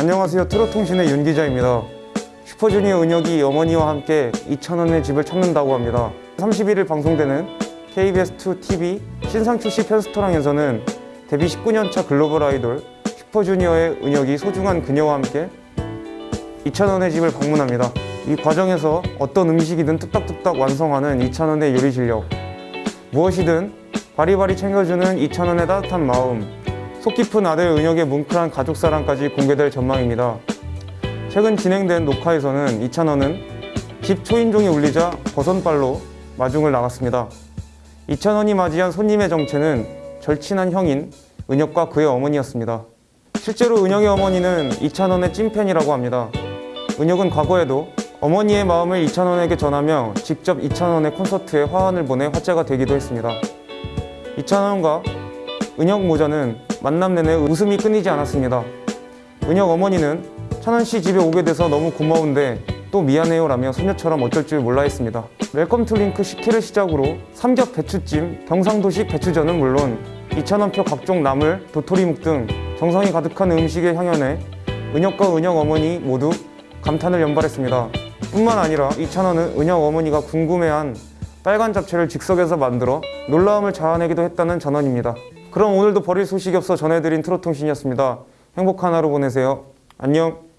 안녕하세요. 트롯통신의 윤 기자입니다. 슈퍼주니어 은혁이 어머니와 함께 2,000원의 집을 찾는다고 합니다. 31일 방송되는 KBS2 TV 신상 출시 편스토랑에서는 데뷔 19년차 글로벌 아이돌 슈퍼주니어의 은혁이 소중한 그녀와 함께 2,000원의 집을 방문합니다. 이 과정에서 어떤 음식이든 뚝딱뚝딱 완성하는 2,000원의 요리 실력. 무엇이든 바리바리 챙겨주는 2,000원의 따뜻한 마음 속 깊은 아들 은혁의 뭉클한 가족사랑까지 공개될 전망입니다. 최근 진행된 녹화에서는 2,000원은 집 초인종이 울리자 버선발로 마중을 나갔습니다. 2,000원이 맞이한 손님의 정체는 절친한 형인 은혁과 그의 어머니였습니다. 실제로 은혁의 어머니는 2,000원의 찐팬이라고 합니다. 은혁은 과거에도 어머니의 마음을 2,000원에게 전하며 직접 2,000원의 콘서트에 화환을 보내 화제가 되기도 했습니다. 이찬원과 은혁 모자는 만남 내내 웃음이 끊이지 않았습니다. 은혁 어머니는 찬원 씨 집에 오게 돼서 너무 고마운데 또 미안해요 라며 소녀처럼 어쩔 줄 몰라 했습니다. welcome drink 식혜를 시작으로 삼겹 배추찜, 경상도식 배추전은 물론 이찬원표 각종 나물, 도토리묵 등 정성이 가득한 음식의 향연에 은혁과 은혁 어머니 모두 감탄을 연발했습니다. 뿐만 아니라 이찬원은 은혁 어머니가 궁금해한 빨간 잡채를 즉석에서 만들어 놀라움을 자아내기도 했다는 전언입니다. 그럼 오늘도 버릴 소식이 없어 전해드린 트롯통신이었습니다. 행복한 하루 보내세요. 안녕.